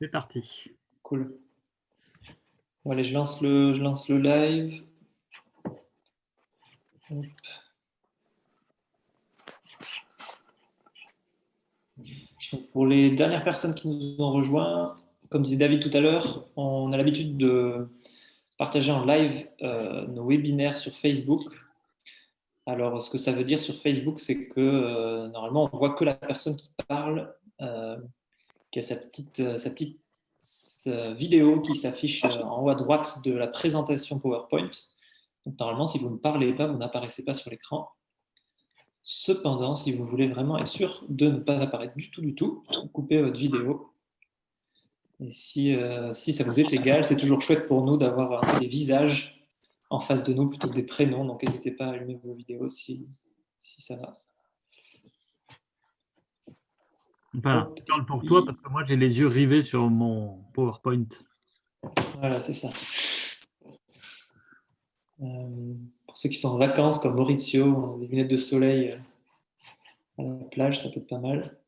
C'est parti. Cool. Allez, je lance le, je lance le live. Pour les dernières personnes qui nous ont rejoints, comme disait David tout à l'heure, on a l'habitude de partager en live euh, nos webinaires sur Facebook. Alors, ce que ça veut dire sur Facebook, c'est que euh, normalement, on voit que la personne qui parle, euh, qui a sa petite, petite vidéo qui s'affiche en haut à droite de la présentation PowerPoint. Normalement, si vous ne parlez pas, vous n'apparaissez pas sur l'écran. Cependant, si vous voulez vraiment être sûr de ne pas apparaître du tout, du tout, coupez votre vidéo. Et si, euh, ça vous est égal, c'est toujours chouette pour nous d'avoir des visages en face de nous plutôt que des prénoms. Donc, n'hésitez pas à allumer vos vidéos si ça va. Je parle pour toi parce que moi, j'ai les yeux rivés sur mon PowerPoint. Voilà, c'est ça. Euh, pour ceux qui sont en vacances, comme Maurizio, des lunettes de soleil euh, à la plage, ça peut être pas mal.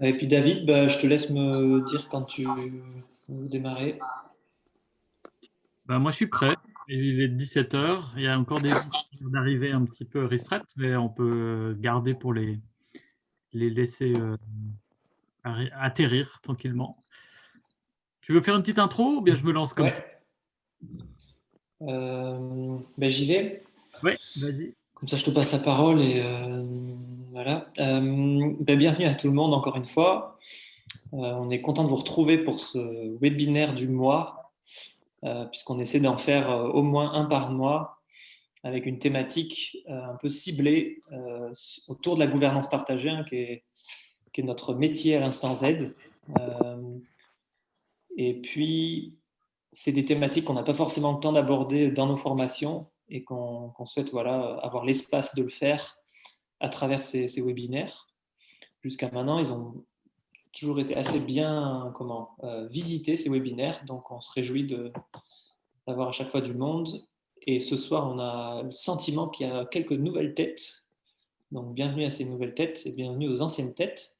Et puis David, bah, je te laisse me dire quand tu veux démarrer. Bah, moi, je suis prêt. Il est 17h. Il y a encore des d'arrivée un petit peu restreintes, mais on peut garder pour les, les laisser euh, atterrir tranquillement. Tu veux faire une petite intro ou bien je me lance comme ça euh, ben, J'y vais. Oui, vas-y. Comme ça, je te passe la parole et euh, voilà. Ben, bienvenue à tout le monde encore une fois. on est content de vous retrouver pour ce webinaire du mois, puisqu'on essaie d'en faire au moins un par mois avec une thématique un peu ciblée autour de la gouvernance partagée, hein, qui, est, qui, est, notre métier à l'instant Z. et puis, c'est des thématiques qu'on n'a pas forcément le temps d'aborder dans nos formations et qu'on souhaite voilà, avoir l'espace de le faire à travers ces, webinaires. Jusqu'à maintenant, ils ont toujours été assez bien comment, euh, visités, ces webinaires, donc on se réjouit d'avoir à chaque fois du monde. Et ce soir, on a le sentiment qu'il y a quelques nouvelles têtes. Donc bienvenue à ces nouvelles têtes et bienvenue aux anciennes têtes.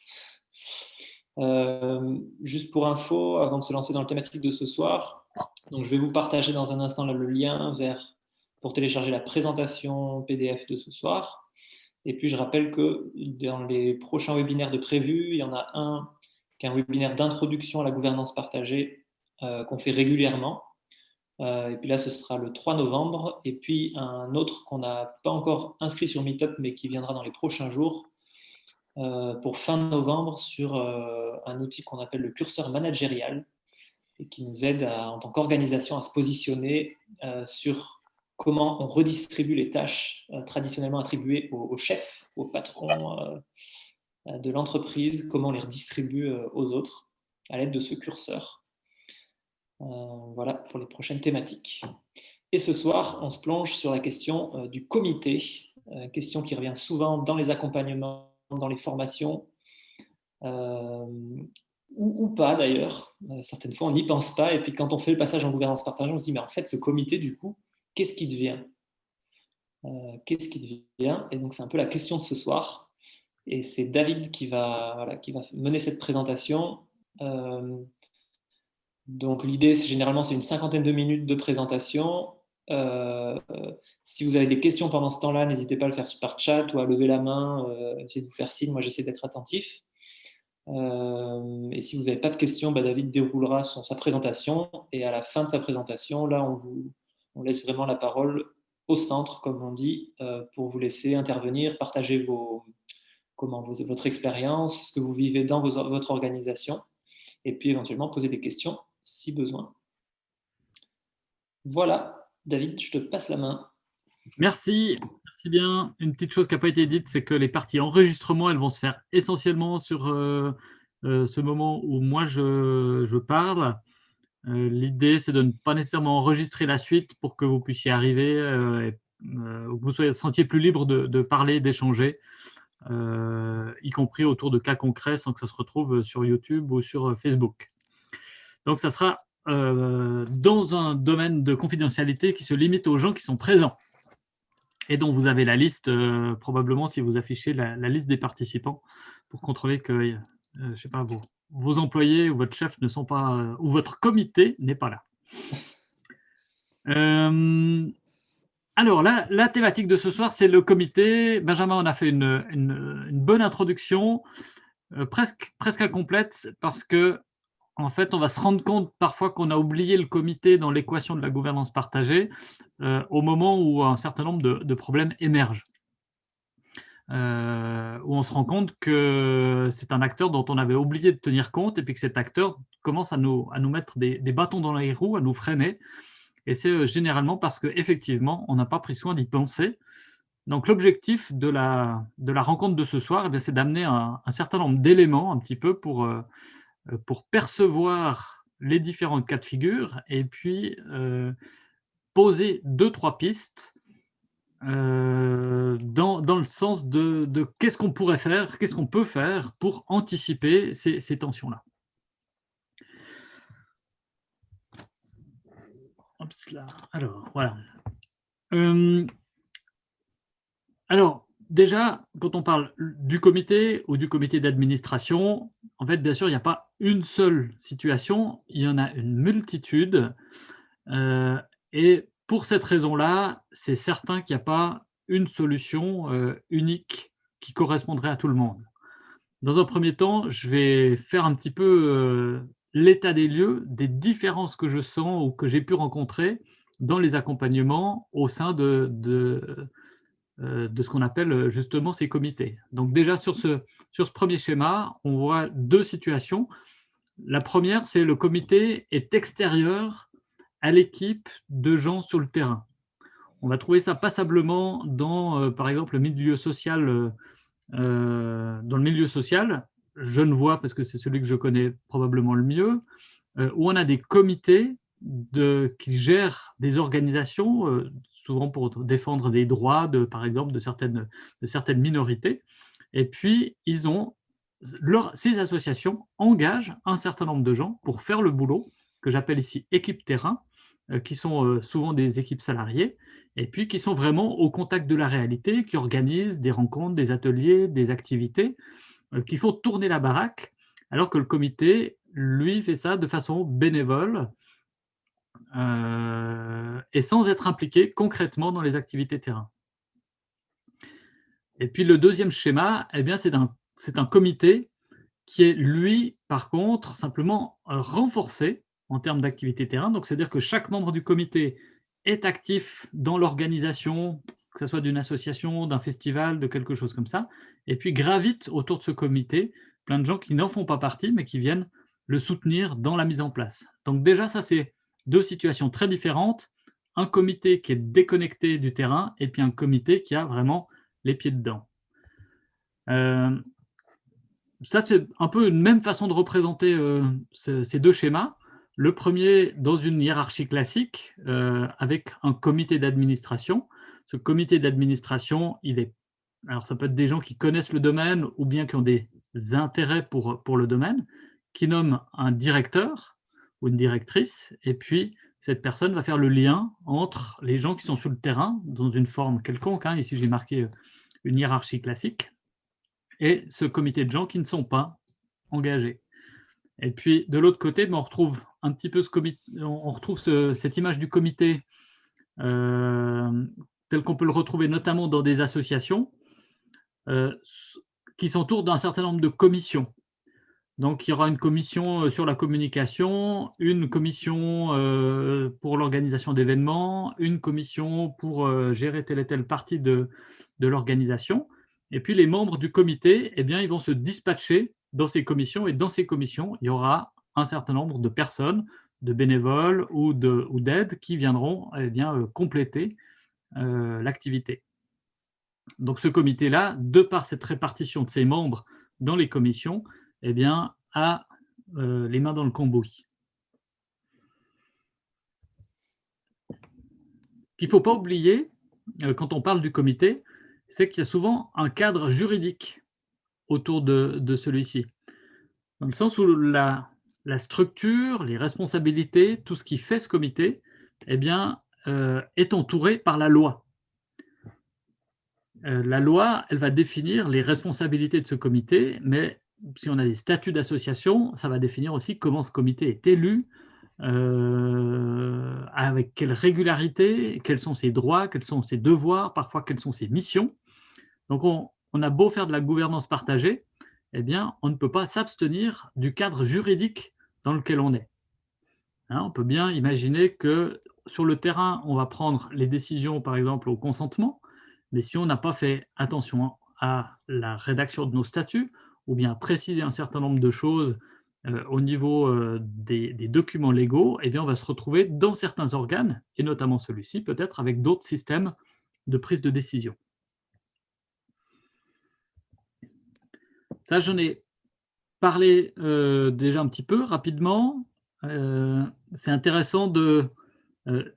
Euh, juste pour info, avant de se lancer dans la thématique de ce soir, donc, je vais vous partager dans un instant le lien vers, pour télécharger la présentation PDF de ce soir. Et puis, je rappelle que dans les prochains webinaires de prévu, il y en a un qui est un webinaire d'introduction à la gouvernance partagée euh, qu'on fait régulièrement. Euh, et puis là, ce sera le 3 novembre. Et puis un autre qu'on n'a pas encore inscrit sur Meetup, mais qui viendra dans les prochains jours, euh, pour fin novembre, sur un outil qu'on appelle le curseur managérial, et qui nous aide en tant qu'organisation à se positionner sur comment on redistribue les tâches traditionnellement attribuées aux, chefs, aux patrons de l'entreprise, comment on les redistribue aux autres à l'aide de ce curseur. voilà pour les prochaines thématiques. Et ce soir, on se plonge sur la question du comité, question qui revient souvent dans les accompagnements, dans les formations, ou, pas d'ailleurs. Euh, certaines fois, on n'y pense pas. Et puis, quand on fait le passage en gouvernance partagée, on se dit, mais en fait, ce comité, du coup, qu'est-ce qui devient? Euh, Qu'est-ce qui devient? Et donc, c'est un peu la question de ce soir. Et c'est David qui va, qui va mener cette présentation. Euh, donc, l'idée, c'est généralement, c'est une cinquantaine de minutes de présentation. si vous avez des questions pendant ce temps-là, n'hésitez pas à le faire par chat ou à lever la main, essayez de vous faire signe. Moi, j'essaie d'être attentif. Euh, et si vous n'avez pas de questions, bah, David déroulera sa présentation. Et à la fin de sa présentation, là, on, vous, on laisse vraiment la parole au centre, comme on dit, euh, pour vous laisser intervenir, partager vos, comment, votre expérience, ce que vous vivez dans votre organisation, et puis éventuellement poser des questions si besoin. Voilà, David, je te passe la main. Merci bien. Une petite chose qui n'a pas été dite, c'est que les parties enregistrement, elles vont se faire essentiellement sur euh, euh, ce moment où moi je, parle. Euh, l'idée, c'est de ne pas nécessairement enregistrer la suite pour que vous puissiez arriver, que vous soyez sentiez plus libre de, parler, d'échanger, y compris autour de cas concrets sans que ça se retrouve sur YouTube ou sur Facebook. Donc, ça sera dans un domaine de confidentialité qui se limite aux gens qui sont présents et dont vous avez la liste, euh, probablement si vous affichez la, liste des participants, pour contrôler qu'il je sais pas, vos employés ou votre chef ne sont pas, ou votre comité n'est pas là. Alors, la, thématique de ce soir, c'est le comité. Benjamin en a fait une, bonne introduction, presque, presque incomplète, parce que en fait, on va se rendre compte parfois qu'on a oublié le comité dans l'équation de la gouvernance partagée euh, au moment où un certain nombre de, problèmes émergent. Euh, où on se rend compte que c'est un acteur dont on avait oublié de tenir compte et puis que cet acteur commence à nous mettre des, bâtons dans les roues, à nous freiner. Et c'est euh, généralement parce qu'effectivement, on n'a pas pris soin d'y penser. Donc l'objectif de la, de la rencontre de ce soir, eh c'est d'amener un, certain nombre d'éléments un petit peu pour, euh, pour percevoir les différents cas de figure et puis euh, poser deux, trois pistes euh, dans, le sens de, qu'est-ce qu'on pourrait faire, qu'est-ce qu'on peut faire pour anticiper ces, tensions-là. Alors, voilà. alors, déjà, quand on parle du comité ou du comité d'administration, en fait, bien sûr, il n'y a pas une seule situation, il y en a une multitude. Euh, et pour cette raison-là, c'est certain qu'il n'y a pas une solution euh, unique qui correspondrait à tout le monde. Dans un premier temps, je vais faire un petit peu euh, l'état des lieux des différences que je sens ou que j'ai pu rencontrer dans les accompagnements au sein de, de euh, de ce qu'on appelle euh, justement ces comités. Donc déjà sur ce, sur ce premier schéma, on voit deux situations. La première, c'est le comité est extérieur à l'équipe de gens sur le terrain. On va trouver ça passablement dans, euh, par exemple, le milieu social. dans le milieu social, je ne vois parce que c'est celui que je connais probablement le mieux, où on a des comités qui gèrent des organisations souvent pour défendre des droits, de, par exemple, de certaines, de certaines minorités. Et puis, ils ont, leur, ces associations engagent un certain nombre de gens pour faire le boulot, que j'appelle ici équipe terrain, euh, qui sont euh, souvent des équipes salariées, et puis qui sont vraiment au contact de la réalité, qui organisent des rencontres, des ateliers, des activités, euh, qui font tourner la baraque, alors que le comité, lui, fait ça de façon bénévole, euh, et sans être impliqué concrètement dans les activités terrain. Et puis le deuxième schéma, eh c'est un, un comité qui est, lui, par contre, simplement renforcé en termes d'activité terrain. Donc, c'est-à-dire que chaque membre du comité est actif dans l'organisation, que ce soit d'une association, d'un festival, de quelque chose comme ça, et puis gravite autour de ce comité plein de gens qui n'en font pas partie, mais qui viennent le soutenir dans la mise en place. Donc déjà, ça, c'est deux situations très différentes, un comité qui est déconnecté du terrain et puis un comité qui a vraiment les pieds dedans. Euh, ça, c'est un peu une même façon de représenter euh, ces deux schémas. Le premier, dans une hiérarchie classique, euh, avec un comité d'administration. Ce comité d'administration, il est... Alors, ça peut être des gens qui connaissent le domaine ou bien qui ont des intérêts pour, pour le domaine, qui nomment un directeur, ou une directrice, et puis cette personne va faire le lien entre les gens qui sont sur le terrain, dans une forme quelconque, hein. ici j'ai marqué euh, une hiérarchie classique, et ce comité de gens qui ne sont pas engagés. Et puis de l'autre côté, ben, on retrouve un petit peu ce comité, on retrouve cette image du comité euh, tel qu'on peut le retrouver notamment dans des associations euh, qui s'entourent d'un certain nombre de commissions. Donc, il y aura une commission euh, sur la communication, une commission euh, pour l'organisation d'événements, une commission pour gérer telle et telle partie de, l'organisation. Et puis, les membres du comité, eh bien, ils vont se dispatcher dans ces commissions. Et dans ces commissions, il y aura un certain nombre de personnes, de bénévoles ou d'aides qui viendront eh bien, compléter l'activité. Donc, ce comité-là, de par cette répartition de ses membres dans les commissions, eh bien, a euh, les mains dans le cambouis. qu'il ne faut pas oublier, euh, quand on parle du comité, c'est qu'il y a souvent un cadre juridique autour de, celui-ci. Dans le sens où la, structure, les responsabilités, tout ce qui fait ce comité, eh bien, euh, est entouré par la loi. la loi, elle va définir les responsabilités de ce comité, mais si on a des statuts d'association, ça va définir aussi comment ce comité est élu, euh, avec quelle régularité, quels sont ses droits, quels sont ses devoirs, parfois quelles sont ses missions. Donc on, a beau faire de la gouvernance partagée, eh bien, on ne peut pas s'abstenir du cadre juridique dans lequel on est. Hein, on peut bien imaginer que sur le terrain, on va prendre les décisions, par exemple, au consentement, mais si on n'a pas fait attention à la rédaction de nos statuts, ou bien préciser un certain nombre de choses euh, au niveau euh, des, documents légaux, eh bien, on va se retrouver dans certains organes, et notamment celui-ci, peut-être avec d'autres systèmes de prise de décision. Ça, j'en ai parlé euh, déjà un petit peu rapidement. C'est intéressant de,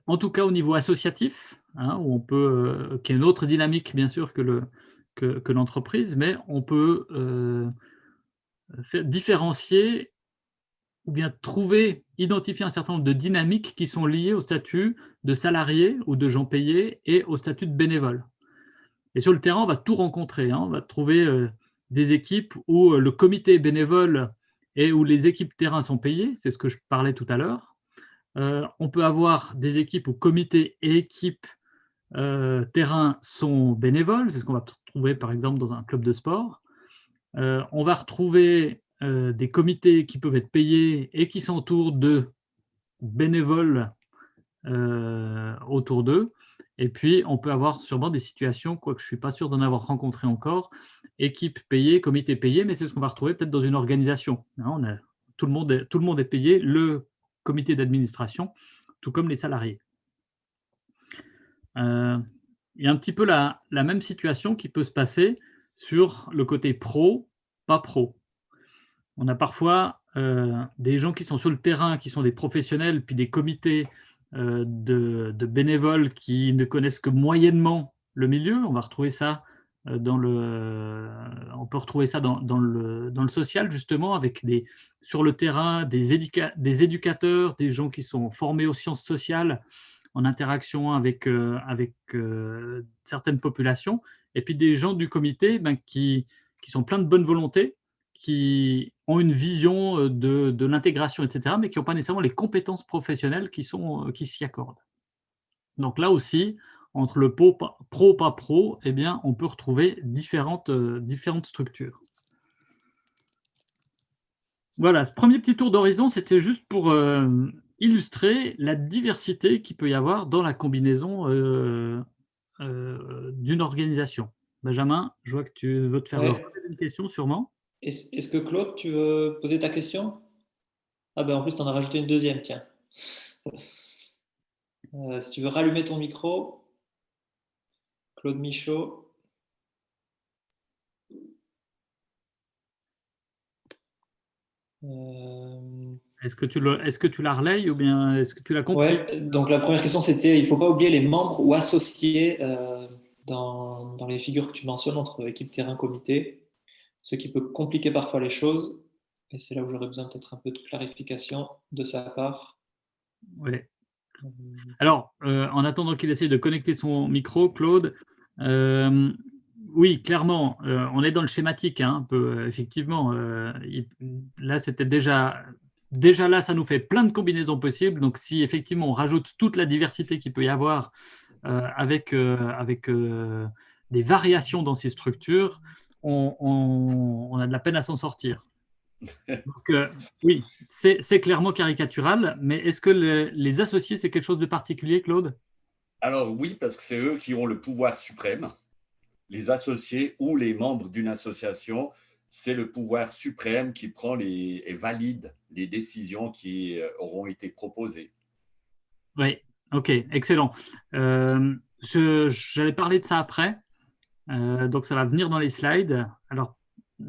en tout cas au niveau associatif, hein, où on peut, qui est une autre dynamique bien sûr que le, que, l'entreprise, mais on peut différencier ou bien trouver, identifier un certain nombre de dynamiques qui sont liées au statut de salarié ou de gens payés et au statut de bénévole. Et sur le terrain, on va tout rencontrer. Hein. On va trouver euh, des équipes où euh, le comité bénévole et où les équipes terrain sont payées, c'est ce que je parlais tout à l'heure. Euh, on peut avoir des équipes où comité et équipe terrain sont bénévoles, c'est ce qu'on va trouver par exemple dans un club de sport. on va retrouver euh, des comités qui peuvent être payés et qui s'entourent de bénévoles euh, autour d'eux. Et puis, on peut avoir sûrement des situations, quoique je ne suis pas sûr d'en avoir rencontré encore, équipe payée, comité payé, mais c'est ce qu'on va retrouver peut-être dans une organisation. Hein, tout, le monde est, payé, le comité d'administration, tout comme les salariés. Euh, il y a un petit peu la, la, même situation qui peut se passer sur le côté pro, pas pro on a parfois euh, des gens qui sont sur le terrain, qui sont des professionnels, puis des comités euh, de, bénévoles qui ne connaissent que moyennement le milieu. On va retrouver ça euh, dans le, on peut retrouver ça dans, le, dans le, social justement, avec des, sur le terrain des, des, éducateurs, des gens qui sont formés aux sciences sociales, en interaction avec, avec certaines populations, et puis des gens du comité ben, qui, qui sont pleins de bonne volonté, qui ont une vision euh, de, l'intégration, etc., mais qui n'ont pas nécessairement les compétences professionnelles qui, euh, qui s'y accordent. Donc là aussi, entre le pro, pas pro, eh bien, on peut retrouver différentes, euh, différentes structures. Voilà, ce premier petit tour d'horizon, c'était juste pour illustrer la diversité qu'il peut y avoir dans la combinaison d'une organisation. Benjamin, je vois que tu veux te faire une question sûrement. Est-ce que Claude, tu veux poser ta question? Ah ben en plus, tu en as rajouté une deuxième, tiens. Euh, si tu veux rallumer ton micro, Claude Michaud. Euh, est-ce que tu est-ce que tu la relayes ou bien est-ce que tu l'as compris? Ouais, Donc la première question c'était il ne faut pas oublier les membres ou associés euh, dans, dans, les figures que tu mentionnes entre équipe terrain comité ce qui peut compliquer parfois les choses. Et c'est là où j'aurais besoin peut-être un peu de clarification de sa part. Oui. Euh, Alors, euh, en attendant qu'il essaye de connecter son micro, Claude, euh, oui, clairement, on est dans le schématique, hein, un peu, effectivement. là, c'était déjà, déjà là, ça nous fait plein de combinaisons possibles. Donc, si effectivement on rajoute toute la diversité qu'il peut y avoir avec, avec des variations dans ces structures, on, a de la peine à s'en sortir. Donc, euh, oui, c'est clairement caricatural, mais est-ce que les associés, c'est quelque chose de particulier, Claude? Alors oui, parce que c'est eux qui ont le pouvoir suprême. Les associés ou les membres d'une association, c'est le pouvoir suprême qui prend les, et valide les décisions qui euh, auront été proposées. Oui, ok, excellent. Euh, J'allais parler de ça après. Euh, donc, ça va venir dans les slides. Alors,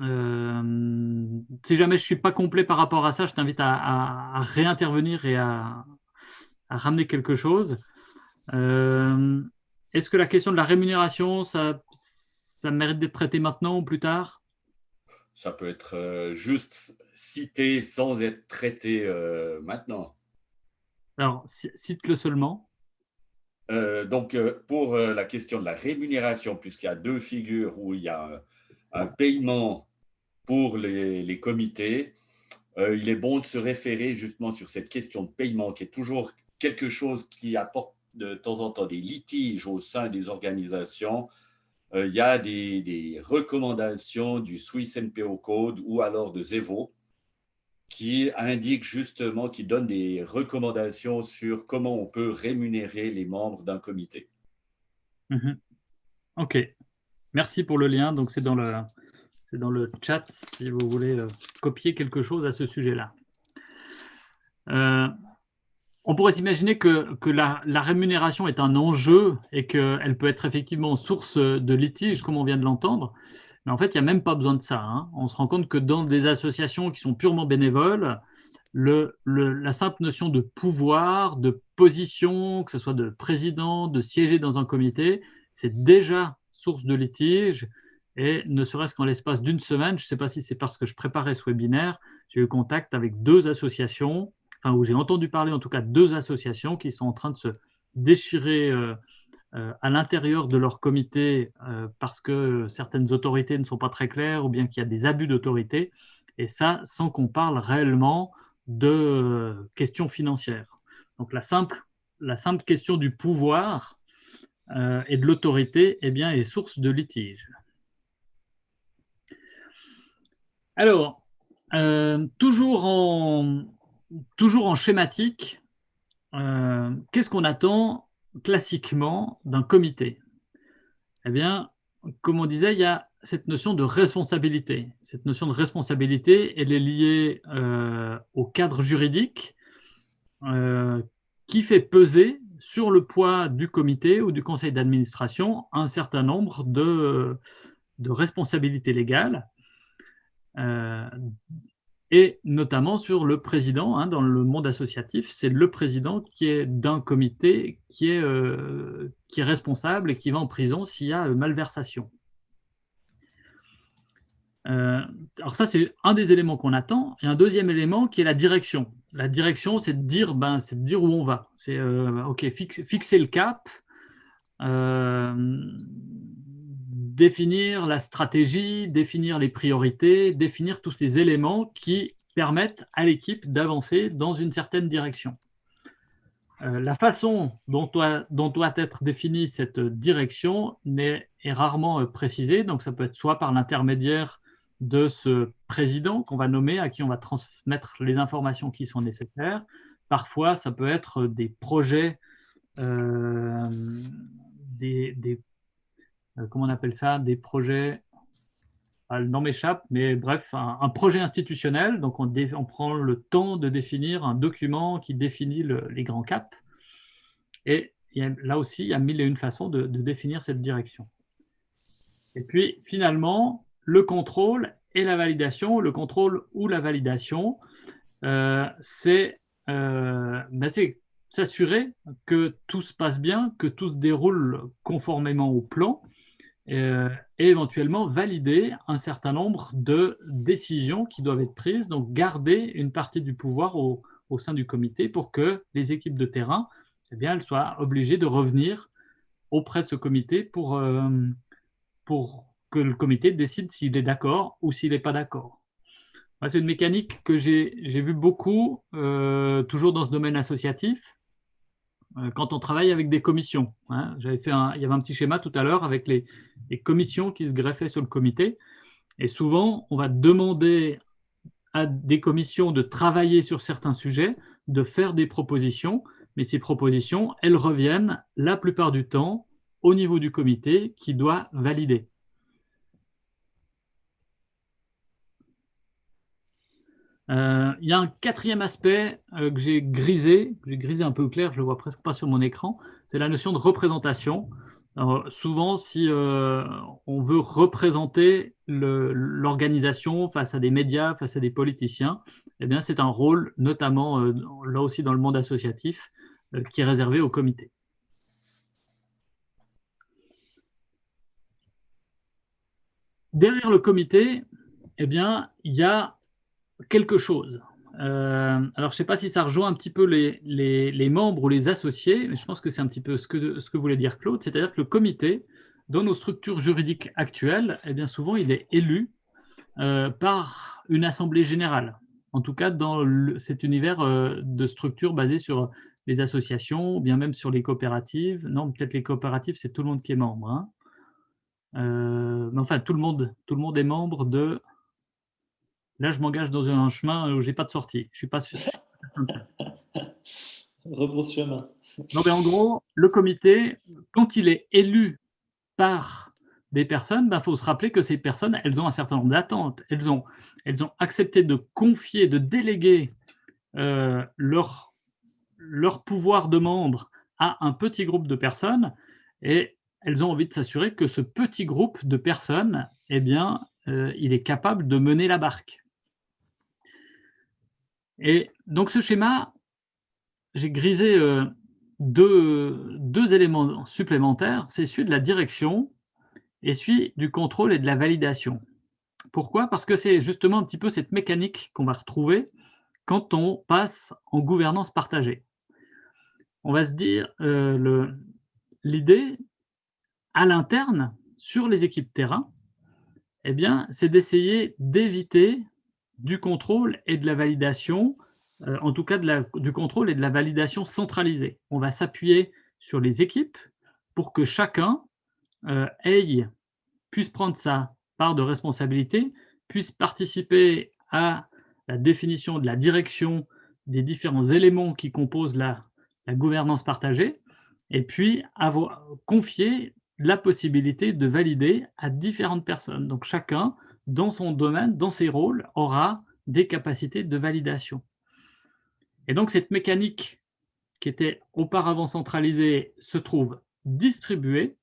euh, si jamais je ne suis pas complet par rapport à ça, je t'invite à, réintervenir et à, ramener quelque chose. Euh, est-ce que la question de la rémunération, ça, ça mérite d'être traité maintenant ou plus tard? Ça peut être juste cité sans être traité maintenant. Alors, cite-le seulement. Euh, donc, euh, pour euh, la question de la rémunération, puisqu'il y a deux figures où il y a un, paiement pour les, comités, euh, il est bon de se référer justement sur cette question de paiement qui est toujours quelque chose qui apporte de temps en temps des litiges au sein des organisations. il y a des, des, recommandations du Swiss NPO Code ou alors de Zevo qui indique justement, qui donne des recommandations sur comment on peut rémunérer les membres d'un comité. Mhm. Ok, merci pour le lien. Donc, c'est dans le, c'est dans le chat si vous voulez euh, copier quelque chose à ce sujet-là. Euh, on pourrait s'imaginer que, que la, la, rémunération est un enjeu et qu'elle peut être effectivement source de litige, comme on vient de l'entendre. Mais en fait, il n'y a même pas besoin de ça. Hein. On se rend compte que dans des associations qui sont purement bénévoles, le, la simple notion de pouvoir, de position, que ce soit de président, de siéger dans un comité, c'est déjà source de litige. Et ne serait-ce qu'en l'espace d'une semaine, je ne sais pas si c'est parce que je préparais ce webinaire, j'ai eu contact avec deux associations, enfin où j'ai entendu parler en tout cas deux associations qui sont en train de se déchirer euh, à l'intérieur de leur comité euh, parce que certaines autorités ne sont pas très claires ou bien qu'il y a des abus d'autorité, et ça sans qu'on parle réellement de euh, questions financières. Donc la simple, la simple question du pouvoir et de l'autorité eh bien, est source de litige. Alors, toujours, en, toujours en schématique, qu'est-ce qu'on attend classiquement d'un comité Eh bien, comme on disait, il y a cette notion de responsabilité. Cette notion de responsabilité, elle est liée euh, au cadre juridique euh, qui fait peser sur le poids du comité ou du conseil d'administration un certain nombre de, responsabilités légales. Euh, et notamment sur le président. Hein, dans le monde associatif, c'est le président qui est d'un comité qui est, euh, qui est responsable et qui va en prison s'il y a euh, malversation. Euh, alors ça, c'est un des éléments qu'on attend. Et un deuxième élément qui est la direction. La direction, c'est de dire, ben, de dire où on va. C'est ok, fixer le cap, définir la stratégie, définir les priorités, définir tous ces éléments qui permettent à l'équipe d'avancer dans une certaine direction. Euh, la façon dont doit, être définie cette direction est, rarement euh, précisée, donc ça peut être soit par l'intermédiaire de ce président qu'on va nommer, à qui on va transmettre les informations qui sont nécessaires. Parfois, ça peut être des projets, euh, des, des, comment on appelle ça, des projets, ah, le nom m'échappe, mais bref, un, projet institutionnel. Donc, on, prend le temps de définir un document qui définit les grands caps. Et là aussi, il y a mille et une façons de, définir cette direction. Et puis, finalement, le contrôle et la validation. Le contrôle ou la validation, euh, euh, ben, c'est s'assurer que tout se passe bien, que tout se déroule conformément au plan euh, et éventuellement valider un certain nombre de décisions qui doivent être prises, donc garder une partie du pouvoir au, sein du comité pour que les équipes de terrain eh bien, elles soient obligées de revenir auprès de ce comité pour, euh, que le comité décide s'il est d'accord ou s'il n'est pas d'accord. C'est une mécanique que j'ai vue beaucoup, euh, toujours dans ce domaine associatif. Euh, quand on travaille avec des commissions. Hein. J'avais fait il y avait un petit schéma tout à l'heure avec les, commissions qui se greffaient sur le comité. Et souvent, on va demander à des commissions de travailler sur certains sujets, de faire des propositions, mais ces propositions, elles reviennent la plupart du temps au niveau du comité qui doit valider. Euh, il y a un quatrième aspect euh, que j'ai grisé, j'ai grisé un peu clair, je ne le vois presque pas sur mon écran, c'est la notion de représentation. souvent, si euh, on veut représenter l'organisation face à des médias, face à des politiciens, eh c'est un rôle, notamment là aussi dans le monde associatif, qui est réservé au comité. Derrière le comité, eh bien, il y a quelque chose. Euh, alors, je ne sais pas si ça rejoint un petit peu les, les, membres ou les associés, mais je pense que c'est un petit peu ce que, ce que voulait dire Claude, c'est-à-dire que le comité, dans nos structures juridiques actuelles, eh bien souvent, il est élu par une assemblée générale. En tout cas, dans cet univers de structure basée sur les associations, ou bien même sur les coopératives. Non, peut-être les coopératives, c'est tout le monde qui est membre. Hein. mais enfin, tout le, monde, tout le monde est membre de... Là, je m'engage dans un chemin où je n'ai pas de sortie. Je suis pas sûr. Rebrousse chemin. Non, mais en gros, le comité, quand il est élu par des personnes, il ben, faut se rappeler que ces personnes, elles ont un certain nombre d'attentes. Elles ont, elles ont accepté de confier, de déléguer euh, leur, leur pouvoir de membre à un petit groupe de personnes et elles ont envie de s'assurer que ce petit groupe de personnes, eh bien, euh, il est capable de mener la barque. Et donc ce schéma, j'ai grisé euh, deux, deux, éléments supplémentaires, c'est celui de la direction et celui du contrôle et de la validation. Pourquoi? Parce que c'est justement un petit peu cette mécanique qu'on va retrouver quand on passe en gouvernance partagée. On va se dire, euh, l'idée à l'interne, sur les équipes terrain, eh c'est d'essayer d'éviter du contrôle et de la validation, euh, en tout cas du contrôle et de la validation centralisée. On va s'appuyer sur les équipes pour que chacun euh, puisse prendre sa part de responsabilité, puisse participer à la définition de la direction des différents éléments qui composent la, la gouvernance partagée, et puis avoir confier la possibilité de valider à différentes personnes. Donc chacun dans son domaine, dans ses rôles, aura des capacités de validation. Et donc, cette mécanique qui était auparavant centralisée se trouve distribuée.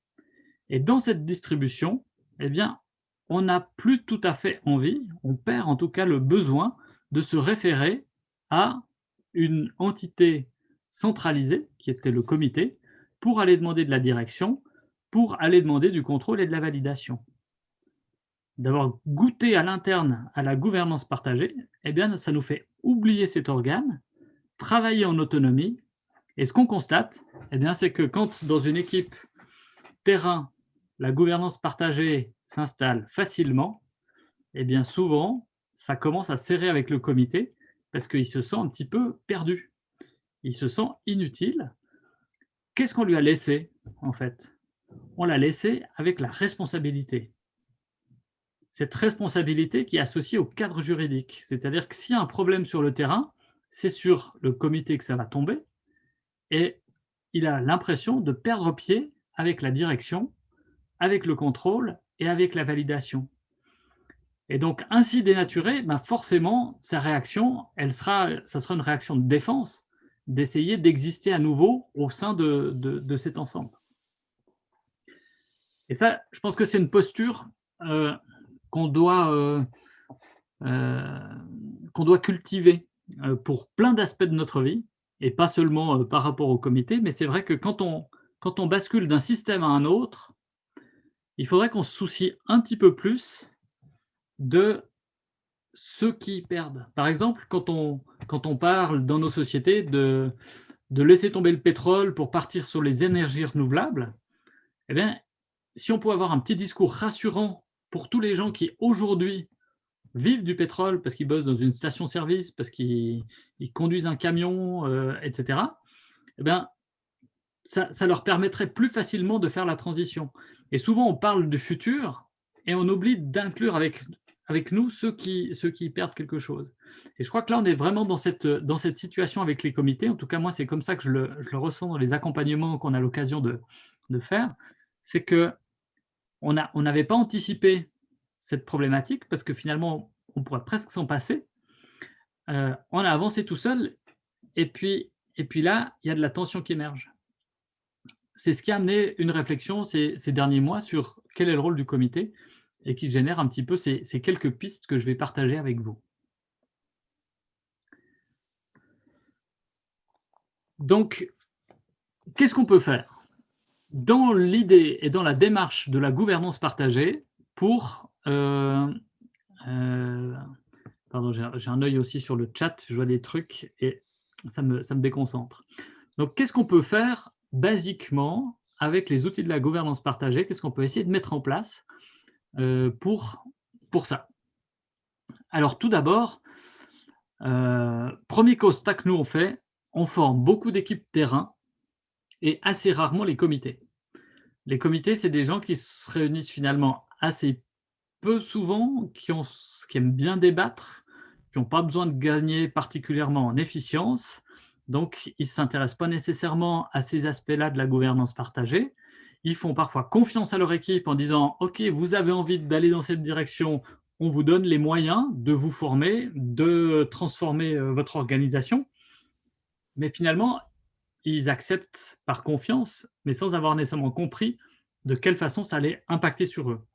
Et dans cette distribution, eh bien, on n'a plus tout à fait envie, on perd en tout cas le besoin de se référer à une entité centralisée, qui était le comité, pour aller demander de la direction, pour aller demander du contrôle et de la validation d'avoir goûté à l'interne à la gouvernance partagée, eh bien, ça nous fait oublier cet organe, travailler en autonomie. Et ce qu'on constate, eh c'est que quand dans une équipe terrain, la gouvernance partagée s'installe facilement, eh bien, souvent, ça commence à serrer avec le comité parce qu'il se sent un petit peu perdu. Il se sent inutile. Qu'est-ce qu'on lui a laissé, en fait? On l'a laissé avec la responsabilité cette responsabilité qui est associée au cadre juridique. C'est-à-dire que s'il y a un problème sur le terrain, c'est sur le comité que ça va tomber, et il a l'impression de perdre pied avec la direction, avec le contrôle et avec la validation. Et donc, ainsi dénaturé, ben forcément, sa réaction, elle sera, ça sera une réaction de défense, d'essayer d'exister à nouveau au sein de, de, cet ensemble. Et ça, je pense que c'est une posture euh, qu'on doit, euh, euh, doit cultiver euh, pour plein d'aspects de notre vie, et pas seulement par rapport au comité, mais c'est vrai que quand on, quand on bascule d'un système à un autre, il faudrait qu'on se soucie un petit peu plus de ceux qui perdent. Par exemple, quand on, quand on parle dans nos sociétés de, de laisser tomber le pétrole pour partir sur les énergies renouvelables, eh bien, si on pouvait avoir un petit discours rassurant pour tous les gens qui aujourd'hui vivent du pétrole parce qu'ils bossent dans une station-service, parce qu'ils conduisent un camion, euh, etc., eh bien, ça, leur permettrait plus facilement de faire la transition. Et souvent, on parle du futur et on oublie d'inclure avec, avec nous ceux qui, ceux qui perdent quelque chose. Et je crois que là, on est vraiment dans cette, dans cette situation avec les comités. En tout cas, moi, c'est comme ça que je le, je le, ressens dans les accompagnements qu'on a l'occasion de, de faire. C'est que on n'avait pas anticipé cette problématique parce que finalement, on pourrait presque s'en passer. Euh, on a avancé tout seul et puis, là, il y a de la tension qui émerge. C'est ce qui a amené une réflexion ces, derniers mois sur quel est le rôle du comité et qui génère un petit peu ces quelques pistes que je vais partager avec vous. Donc, qu'est-ce qu'on peut faire? Dans l'idée et dans la démarche de la gouvernance partagée pour... Euh, euh, pardon, j'ai un œil aussi sur le chat, je vois des trucs et ça me, ça me déconcentre. Donc, qu'est-ce qu'on peut faire basiquement avec les outils de la gouvernance partagée? Qu'est-ce qu'on peut essayer de mettre en place euh, pour, pour ça? Alors tout d'abord, premier constat que nous on fait, on forme beaucoup d'équipes terrain et assez rarement les comités. Les comités, c'est des gens qui se réunissent finalement assez peu souvent, qui, ont, qui aiment bien débattre, qui n'ont pas besoin de gagner particulièrement en efficience, donc ils ne s'intéressent pas nécessairement à ces aspects-là de la gouvernance partagée. Ils font parfois confiance à leur équipe en disant « Ok, vous avez envie d'aller dans cette direction, on vous donne les moyens de vous former, de transformer euh, votre organisation. » Mais finalement, ils acceptent par confiance, mais sans avoir nécessairement compris de quelle façon ça allait impacter sur eux.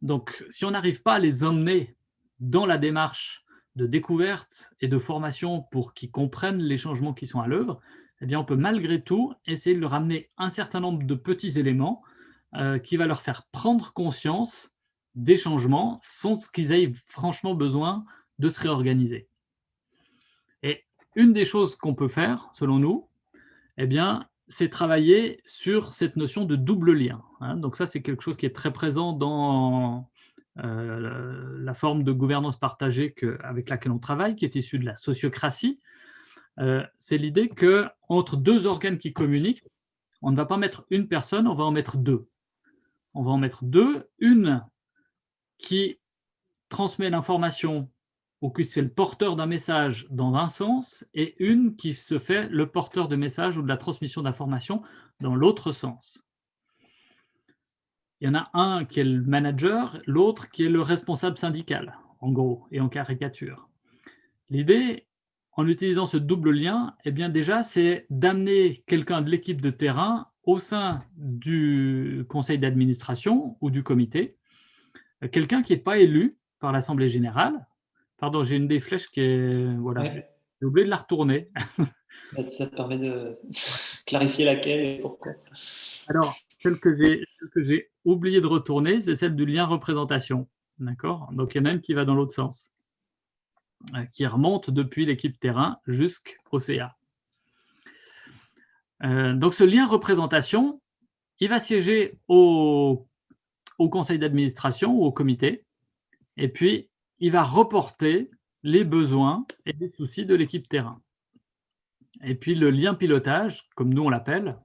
Donc, si on n'arrive pas à les emmener dans la démarche de découverte et de formation pour qu'ils comprennent les changements qui sont à l'œuvre, eh bien, on peut malgré tout essayer de leur amener un certain nombre de petits éléments euh, qui va leur faire prendre conscience des changements sans qu'ils aient franchement besoin de se réorganiser. Une des choses qu'on peut faire, selon nous, eh bien, c'est travailler sur cette notion de double lien. Hein. Donc ça, c'est quelque chose qui est très présent dans euh, la forme de gouvernance partagée avec laquelle on travaille, qui est issue de la sociocratie. Euh, c'est l'idée qu'entre deux organes qui communiquent, on ne va pas mettre une personne, on va en mettre deux. On va en mettre deux, une qui transmet l'information ou qui c'est le porteur d'un message dans un sens, et une qui se fait le porteur de message ou de la transmission d'information dans l'autre sens. Il y en a un qui est le manager, l'autre qui est le responsable syndical, en gros, et en caricature. L'idée, en utilisant ce double lien, eh bien déjà, c'est d'amener quelqu'un de l'équipe de terrain au sein du conseil d'administration ou du comité, quelqu'un qui n'est pas élu par l'Assemblée générale. Pardon, j'ai une des flèches qui est... Voilà, j'ai oublié de la retourner. Ça te permet de clarifier laquelle et pourquoi. Alors, celle que j'ai oublié de retourner, c'est celle du lien représentation. D'accord? Donc, il y en a une qui va dans l'autre sens, euh, qui remonte depuis l'équipe terrain jusqu'au CA. Euh, donc, ce lien représentation, il va siéger au au conseil d'administration ou au comité, et puis il va reporter les besoins et les soucis de l'équipe terrain. Et puis le lien pilotage, comme nous on l'appelle,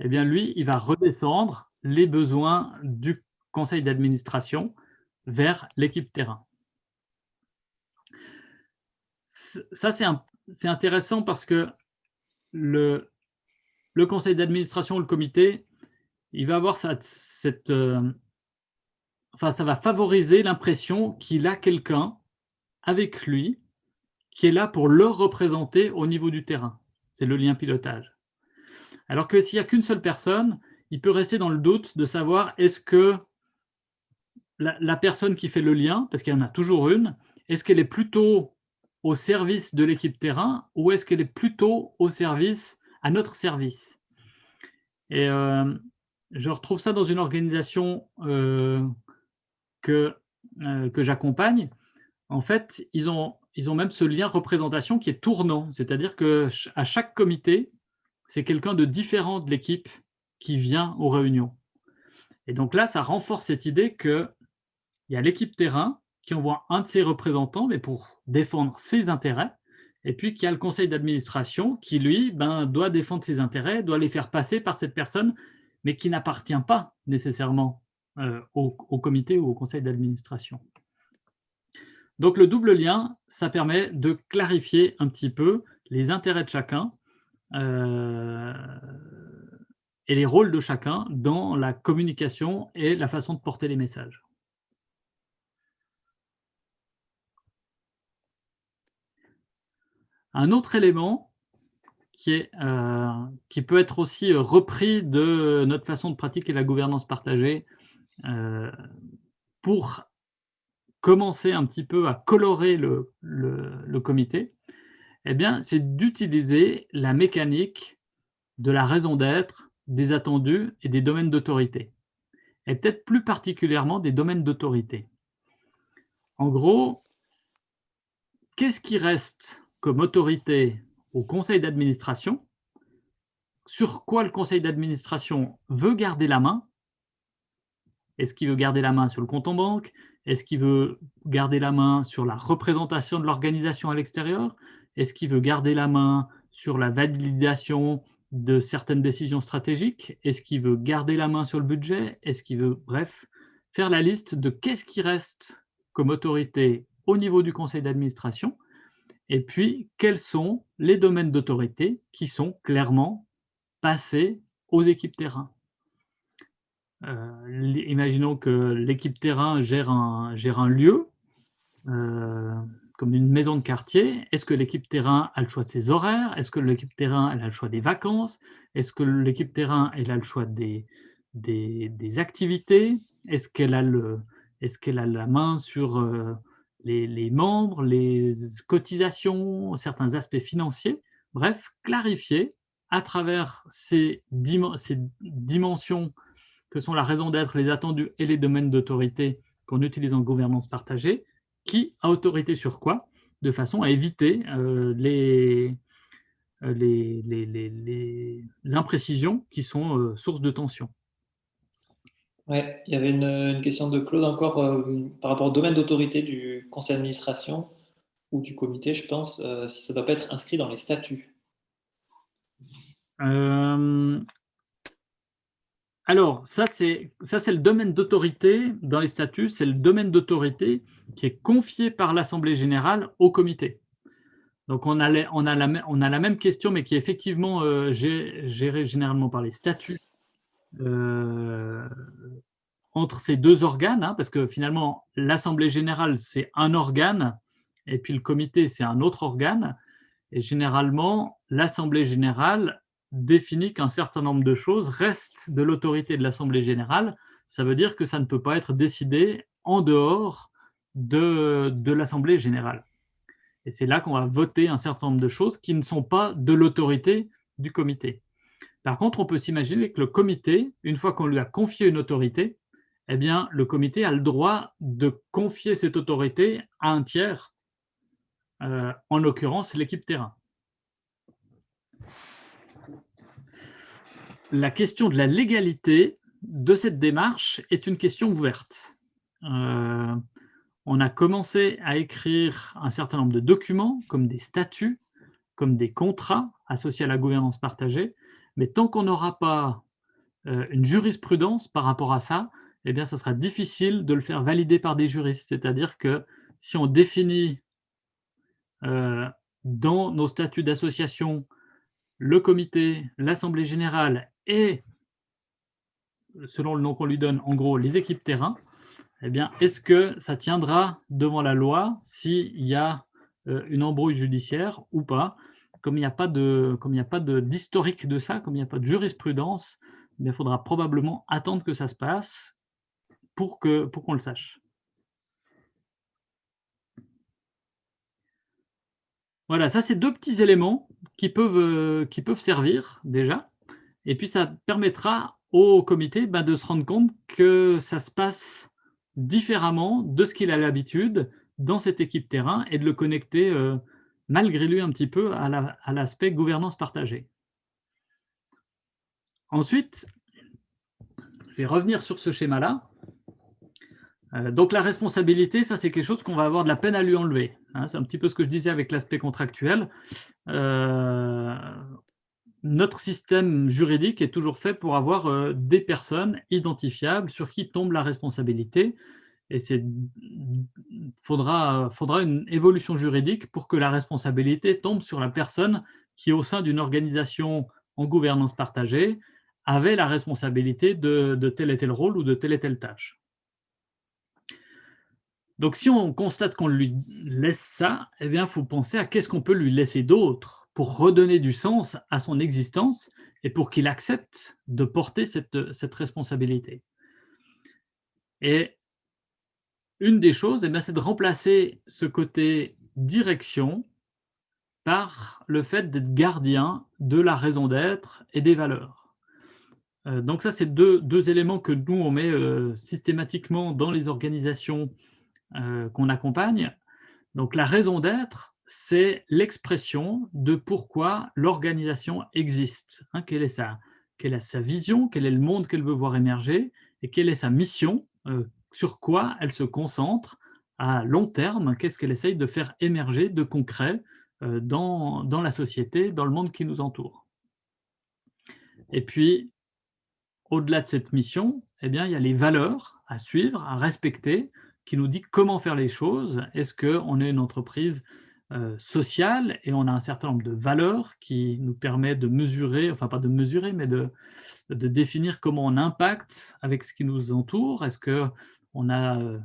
eh bien lui, il va redescendre les besoins du conseil d'administration vers l'équipe terrain. Ça, c'est intéressant parce que le, conseil d'administration, le comité, il va avoir cette, euh, enfin, ça va favoriser l'impression qu'il a quelqu'un avec lui qui est là pour le représenter au niveau du terrain. C'est le lien pilotage. Alors que s'il n'y a qu'une seule personne, il peut rester dans le doute de savoir est-ce que la, personne qui fait le lien, parce qu'il y en a toujours une, est-ce qu'elle est plutôt au service de l'équipe terrain ou est-ce qu'elle est plutôt au service, à notre service? Et euh, je retrouve ça dans une organisation euh, que, euh, que j'accompagne, en fait, ils ont, ils ont même ce lien représentation qui est tournant. C'est-à-dire qu'à chaque comité, c'est quelqu'un de différent de l'équipe qui vient aux réunions. Et donc là, ça renforce cette idée qu'il y a l'équipe terrain qui envoie un de ses représentants, mais pour défendre ses intérêts, et puis qu'il y a le conseil d'administration qui, lui, ben, doit défendre ses intérêts, doit les faire passer par cette personne, mais qui n'appartient pas nécessairement euh, au, comité ou au conseil d'administration. Donc le double lien, ça permet de clarifier un petit peu les intérêts de chacun euh, et les rôles de chacun dans la communication et la façon de porter les messages. Un autre élément qui, est, euh, qui peut être aussi repris de notre façon de pratiquer la gouvernance partagée pour commencer un petit peu à colorer le, le, comité, eh bien, c'est d'utiliser la mécanique de la raison d'être, des attendus et des domaines d'autorité, et peut-être plus particulièrement des domaines d'autorité. En gros, qu'est-ce qui reste comme autorité au conseil d'administration? Sur quoi le conseil d'administration veut garder la main? Est-ce qu'il veut garder la main sur le compte en banque? Est-ce qu'il veut garder la main sur la représentation de l'organisation à l'extérieur? Est-ce qu'il veut garder la main sur la validation de certaines décisions stratégiques? Est-ce qu'il veut garder la main sur le budget? Est-ce qu'il veut, bref, faire la liste de qu'est-ce qui reste comme autorité au niveau du conseil d'administration? Et puis quels sont les domaines d'autorité qui sont clairement passés aux équipes terrain? Euh, imaginons que l'équipe terrain gère un, gère un lieu, euh, comme une maison de quartier. Est-ce que l'équipe terrain a le choix de ses horaires? Est-ce que l'équipe terrain elle a le choix des vacances? Est-ce que l'équipe terrain elle a le choix des, des, activités? Est-ce qu'elle a, est a la main sur euh, les, les, membres, les cotisations, certains aspects financiers? Bref, clarifier à travers ces, ces dimensions que sont la raison d'être, les attendus et les domaines d'autorité qu'on utilise en gouvernance partagée, qui a autorité sur quoi, de façon à éviter euh, les, euh, les, les, les, imprécisions qui sont euh, source de tension. Ouais, il y avait une, question de Claude encore par rapport au domaine d'autorité du conseil d'administration ou du comité, je pense, si ça ne doit pas être inscrit dans les statuts. Alors, ça, c'est le domaine d'autorité dans les statuts, c'est le domaine d'autorité qui est confié par l'Assemblée générale au comité. Donc, on a, la même question, mais qui est effectivement euh, gérée généralement par les statuts euh, entre ces deux organes, hein, parce que finalement, l'Assemblée générale, c'est un organe, et puis le comité, c'est un autre organe. Et généralement, l'Assemblée générale définit qu'un certain nombre de choses restent de l'autorité de l'Assemblée générale. Ça veut dire que ça ne peut pas être décidé en dehors de, l'Assemblée générale. Et c'est là qu'on va voter un certain nombre de choses qui ne sont pas de l'autorité du comité. Par contre, on peut s'imaginer que le comité, une fois qu'on lui a confié une autorité, eh bien, le comité a le droit de confier cette autorité à un tiers, euh, en l'occurrence l'équipe terrain. La question de la légalité de cette démarche est une question ouverte. Euh, on a commencé à écrire un certain nombre de documents, comme des statuts, comme des contrats associés à la gouvernance partagée, mais tant qu'on n'aura pas euh, une jurisprudence par rapport à ça, eh bien, ça sera difficile de le faire valider par des juristes. C'est-à-dire que si on définit euh, dans nos statuts d'association le comité, l'assemblée générale et, selon le nom qu'on lui donne, en gros, les équipes terrain, eh bien, est-ce que ça tiendra devant la loi s'il y a euh, une embrouille judiciaire ou pas? Comme il n'y a pas d'historique de, de, ça, comme il n'y a pas de jurisprudence, eh il faudra probablement attendre que ça se passe pour qu'on pour le sache. Voilà, ça c'est deux petits éléments qui peuvent, euh, qui peuvent servir déjà. Et puis, ça permettra au comité ben, de se rendre compte que ça se passe différemment de ce qu'il a l'habitude dans cette équipe terrain et de le connecter euh, malgré lui un petit peu à l'aspect gouvernance partagée. Ensuite, je vais revenir sur ce schéma-là. Euh, donc la responsabilité, ça c'est quelque chose qu'on va avoir de la peine à lui enlever. Hein. c'est un petit peu ce que je disais avec l'aspect contractuel. Euh, notre système juridique est toujours fait pour avoir euh, des personnes identifiables sur qui tombe la responsabilité. Et il faudra, une évolution juridique pour que la responsabilité tombe sur la personne qui, au sein d'une organisation en gouvernance partagée, avait la responsabilité de, tel et tel rôle ou de telle et telle tâche. Donc, si on constate qu'on lui laisse ça, eh il faut penser à qu'est-ce qu'on peut lui laisser d'autre pour redonner du sens à son existence et pour qu'il accepte de porter cette, cette responsabilité. Et une des choses, eh c'est de remplacer ce côté direction par le fait d'être gardien de la raison d'être et des valeurs. Euh, donc ça, c'est deux, deux, éléments que nous, on met euh, systématiquement dans les organisations euh, qu'on accompagne. Donc la raison d'être, c'est l'expression de pourquoi l'organisation existe. Hein, quelle, est sa, quelle sa vision, quel est le monde qu'elle veut voir émerger, et quelle est sa mission, euh, sur quoi elle se concentre à long terme, qu'est-ce qu'elle essaye de faire émerger de concret euh, dans, dans la société, dans le monde qui nous entoure. Et puis, au-delà de cette mission, eh bien, il y a les valeurs à suivre, à respecter, qui nous dit comment faire les choses. Est-ce qu'on est une entreprise sociale et on a un certain nombre de valeurs qui nous permettent de mesurer, enfin pas de mesurer, mais de, de définir comment on impacte avec ce qui nous entoure. Est-ce qu'on a euh,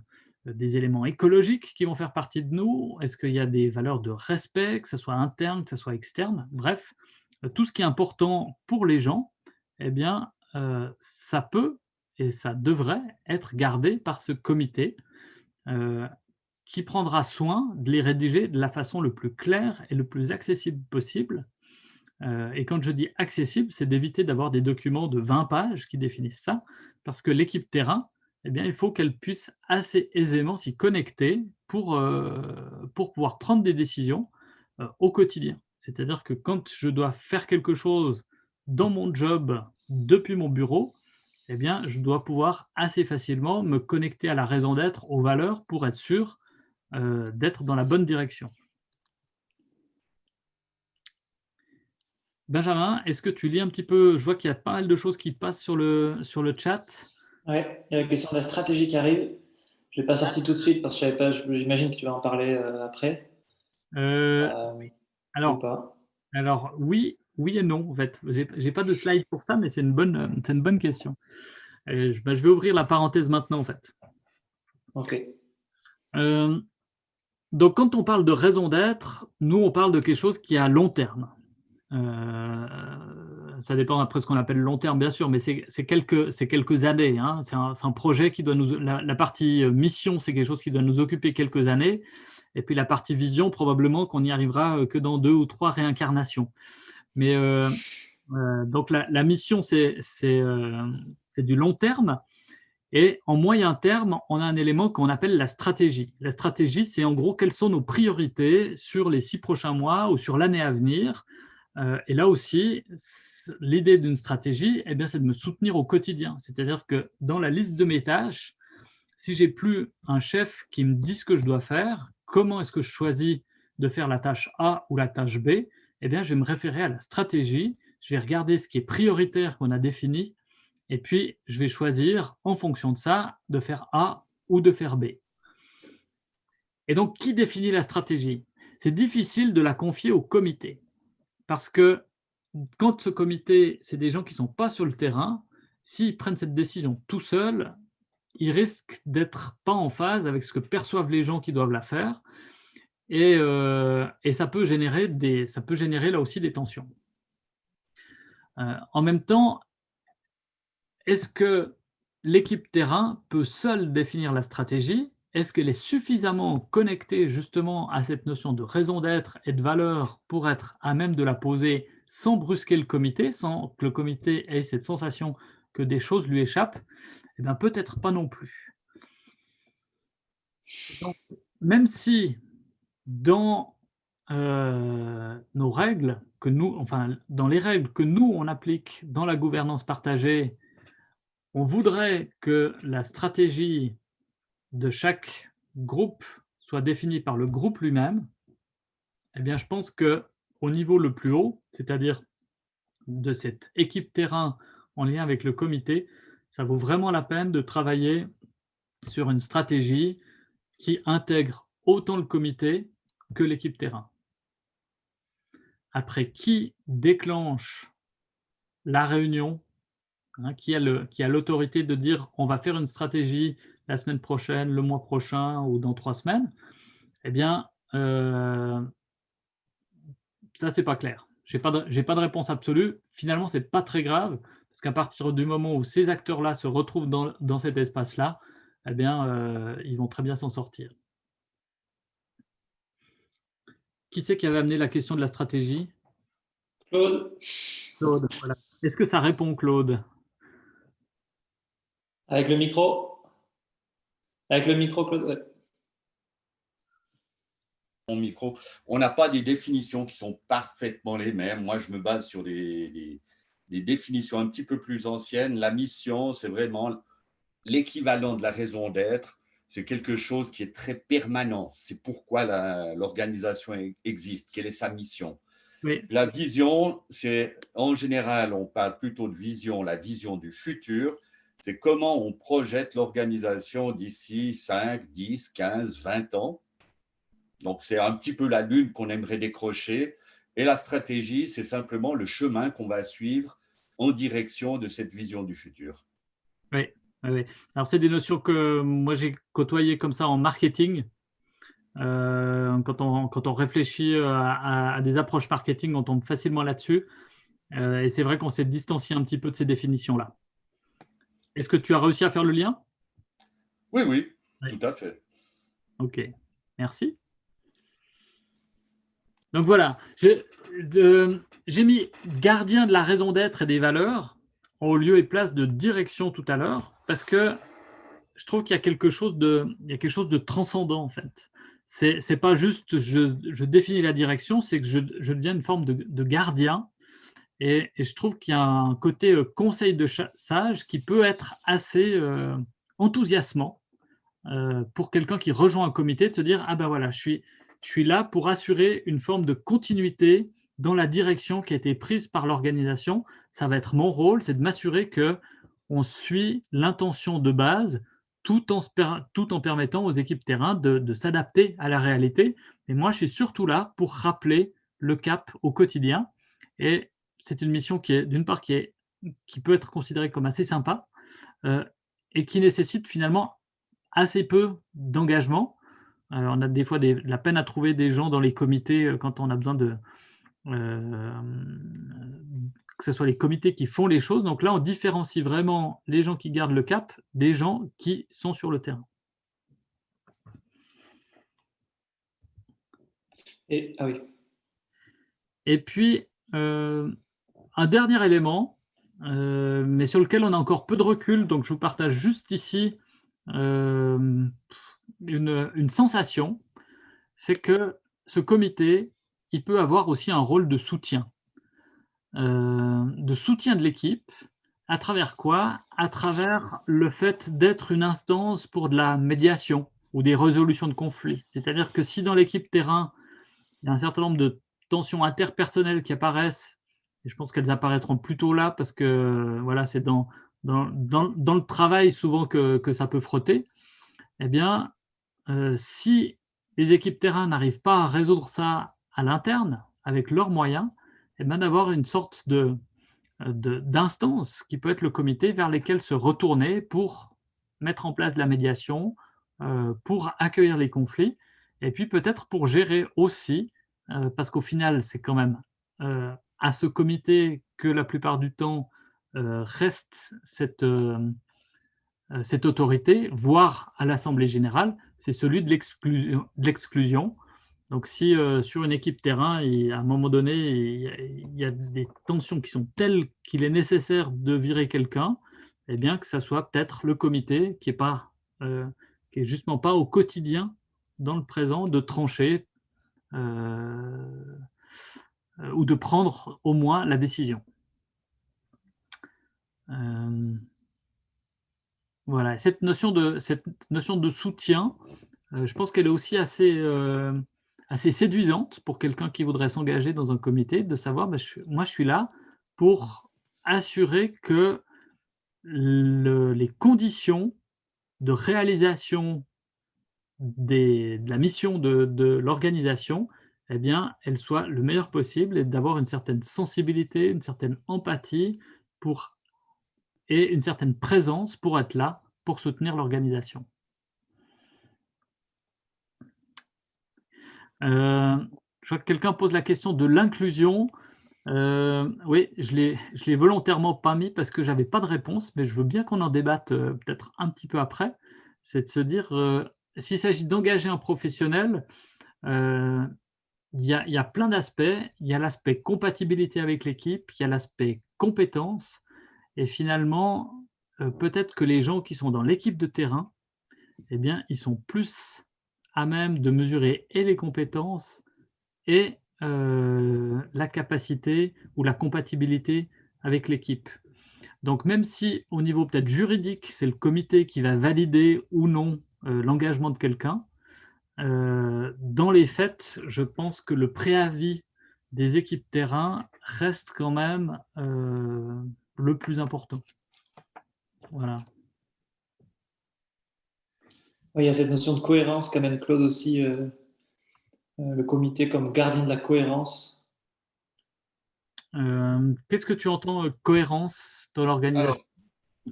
des éléments écologiques qui vont faire partie de nous? Est-ce qu'il y a des valeurs de respect, que ce soit interne, que ce soit externe? Bref, euh, tout ce qui est important pour les gens, eh bien, ça peut et ça devrait être gardé par ce comité qui prendra soin de les rédiger de la façon le plus claire et le plus accessible possible. et quand je dis accessible, c'est d'éviter d'avoir des documents de 20 pages qui définissent ça, parce que l'équipe terrain, eh bien, il faut qu'elle puisse assez aisément s'y connecter pour, pour pouvoir prendre des décisions au quotidien. C'est-à-dire que quand je dois faire quelque chose dans mon job depuis mon bureau, eh bien, je dois pouvoir assez facilement me connecter à la raison d'être, aux valeurs, pour être sûr euh, d'être dans la bonne direction. Benjamin, est-ce que tu lis un petit peu Je vois qu'il y a pas mal de choses qui passent sur le, sur le chat. Oui, il y a la question de la stratégie qui arrive. Je ne l'ai pas sorti tout de suite parce que j'imagine que tu vas en parler euh, après. Euh, alors, alors, oui, oui et non, en fait. Je n'ai pas de slide pour ça, mais c'est une, bonne, une bonne question. je, bah, je, vais ouvrir la parenthèse maintenant, en fait. OK. Euh, donc, quand on parle de raison d'être, nous, on parle de quelque chose qui est à long terme. Euh, ça dépend après ce qu'on appelle long terme, bien sûr, mais c'est quelques, années. Hein. C'est un, projet qui doit nous... La, partie mission, c'est quelque chose qui doit nous occuper quelques années. Et puis la partie vision, probablement qu'on n'y arrivera euh, que dans deux ou trois réincarnations. Mais euh, euh, donc la, mission, c'est euh, du long terme. Et en moyen terme, on a un élément qu'on appelle la stratégie. La stratégie, c'est en gros quelles sont nos priorités sur les six prochains mois ou sur l'année à venir. et là aussi, l'idée d'une stratégie, eh c'est de me soutenir au quotidien. C'est-à-dire que dans la liste de mes tâches, si j'ai plus un chef qui me dit ce que je dois faire, comment est-ce que je choisis de faire la tâche A ou la tâche B eh bien, je vais me référer à la stratégie, je vais regarder ce qui est prioritaire qu'on a défini, et puis je vais choisir, en fonction de ça, de faire A ou de faire B. Et donc, qui définit la stratégie? C'est difficile de la confier au comité, parce que quand ce comité, c'est des gens qui ne sont pas sur le terrain, s'ils prennent cette décision tout seuls, ils risquent d'être pas en phase avec ce que perçoivent les gens qui doivent la faire, euh, et, ça, peut générer des, ça peut générer là aussi des tensions. Euh, en même temps, est-ce que l'équipe terrain peut seule définir la stratégie? Est-ce qu'elle est suffisamment connectée justement à cette notion de raison d'être et de valeur pour être à même de la poser sans brusquer le comité, sans que le comité ait cette sensation que des choses lui échappent? Eh bien, peut-être pas non plus. Même si dans euh, nos règles, que nous, enfin, dans les règles que nous, on applique dans la gouvernance partagée, on voudrait que la stratégie de chaque groupe soit définie par le groupe lui-même, eh bien, je pense qu'au niveau le plus haut, c'est-à-dire de cette équipe terrain en lien avec le comité, ça vaut vraiment la peine de travailler sur une stratégie qui intègre autant le comité que l'équipe terrain. Après, qui déclenche la réunion hein, Qui a l'autorité de dire on va faire une stratégie la semaine prochaine, le mois prochain ou dans trois semaines Eh bien, euh, ça, c'est pas clair. Je n'ai pas, de, pas de réponse absolue. Finalement, ce n'est pas très grave, parce qu'à partir du moment où ces acteurs-là se retrouvent dans, cet espace-là, eh bien, euh, ils vont très bien s'en sortir. Qui c'est qui avait amené la question de la stratégie? Claude. Claude, voilà. Est-ce que ça répond, Claude? Avec le micro Avec le micro, Claude Mon micro. On n'a pas des définitions qui sont parfaitement les mêmes. Moi, je me base sur des, des définitions un petit peu plus anciennes. La mission, c'est vraiment l'équivalent de la raison d'être, c'est quelque chose qui est très permanent. C'est pourquoi l'organisation existe, quelle est sa mission? La vision, c'est en général, on parle plutôt de vision, la vision du futur, c'est comment on projette l'organisation d'ici 5, 10, 15, 20 ans. Donc, c'est un petit peu la lune qu'on aimerait décrocher. Et la stratégie, c'est simplement le chemin qu'on va suivre en direction de cette vision du futur. Oui, oui. alors c'est des notions que moi j'ai côtoyées comme ça en marketing. Euh, quand, on, réfléchit à, des approches marketing, on tombe facilement là-dessus. Euh, et c'est vrai qu'on s'est distancié un petit peu de ces définitions-là. Est-ce que tu as réussi à faire le lien? Oui, oui, tout à fait. Ok, merci. Donc voilà, j'ai mis gardien de la raison d'être et des valeurs au lieu et place de direction tout à l'heure, parce que je trouve qu'il y a quelque chose de, il y a quelque chose de transcendant en fait. C'est n'est pas juste je, je, définis la direction, c'est que je, je, deviens une forme de, gardien. Et, je trouve qu'il y a un côté euh, conseil de sage qui peut être assez euh, enthousiasmant euh, pour quelqu'un qui rejoint un comité, de se dire « Ah ben voilà, je suis, je suis là pour assurer une forme de continuité dans la direction qui a été prise par l'organisation. Ça va être mon rôle, c'est de m'assurer que on suit l'intention de base tout en, tout en permettant aux équipes terrain de, s'adapter à la réalité. Et moi, je suis surtout là pour rappeler le cap au quotidien. Et c'est une mission qui est, d'une part, qui, est, qui peut être considérée comme assez sympa euh, et qui nécessite finalement assez peu d'engagement. Euh, on a des fois de la peine à trouver des gens dans les comités euh, quand on a besoin de, que ce soit les comités qui font les choses. Donc là, on différencie vraiment les gens qui gardent le cap des gens qui sont sur le terrain. Et, ah oui. Et puis, euh, un dernier élément, euh, mais sur lequel on a encore peu de recul, donc je vous partage juste ici euh, une, sensation, c'est que ce comité, il peut avoir aussi un rôle de soutien. Euh, de soutien de l'équipe. À travers quoi? À travers le fait d'être une instance pour de la médiation ou des résolutions de conflits. C'est-à-dire que si dans l'équipe terrain, il y a un certain nombre de tensions interpersonnelles qui apparaissent, et je pense qu'elles apparaîtront plutôt là parce que voilà, c'est dans, dans, dans, le travail souvent que, que, ça peut frotter, eh bien, euh, si les équipes terrain n'arrivent pas à résoudre ça à l'interne, avec leurs moyens, eh d'avoir une sorte de, d'instance qui peut être le comité vers lesquels se retourner pour mettre en place de la médiation, euh, pour accueillir les conflits, et puis peut-être pour gérer aussi, euh, parce qu'au final, c'est quand même à ce comité que la plupart du temps reste cette, cette autorité, voire à l'Assemblée générale, c'est celui de l'exclusion, donc, si euh, sur une équipe terrain, à un moment donné, il y, a, des tensions qui sont telles qu'il est nécessaire de virer quelqu'un, eh bien que ça soit peut-être le comité qui n'est pas, euh, qui justement pas au quotidien, dans le présent, de trancher euh, ou de prendre au moins la décision. voilà, cette notion de, cette notion de soutien, je pense qu'elle est aussi assez assez séduisante pour quelqu'un qui voudrait s'engager dans un comité, de savoir, bah, moi je suis là pour assurer que les conditions de réalisation de la mission de, l'organisation, eh bien, elles soient le meilleur possible et d'avoir une certaine sensibilité, une certaine empathie pour, et une certaine présence pour être là, pour soutenir l'organisation. Euh, je vois que quelqu'un pose la question de l'inclusion. Euh, oui, je ne l'ai volontairement pas mis parce que je n'avais pas de réponse, mais je veux bien qu'on en débatte euh, peut-être un petit peu après. C'est de se dire, s'il s'agit d'engager un professionnel, il y, a plein d'aspects. Il y a l'aspect compatibilité avec l'équipe, il y a l'aspect compétence, et finalement, peut-être que les gens qui sont dans l'équipe de terrain, eh bien, ils sont plus à même de mesurer et les compétences et euh, la capacité ou la compatibilité avec l'équipe. Donc, même si au niveau peut-être juridique, c'est le comité qui va valider ou non l'engagement de quelqu'un, dans les faits, je pense que le préavis des équipes terrain reste quand même le plus important. Voilà. il y a cette notion de cohérence qu'amène Claude aussi, euh, euh, le comité comme gardien de la cohérence. Euh, qu'est-ce que tu entends cohérence dans l'organisation?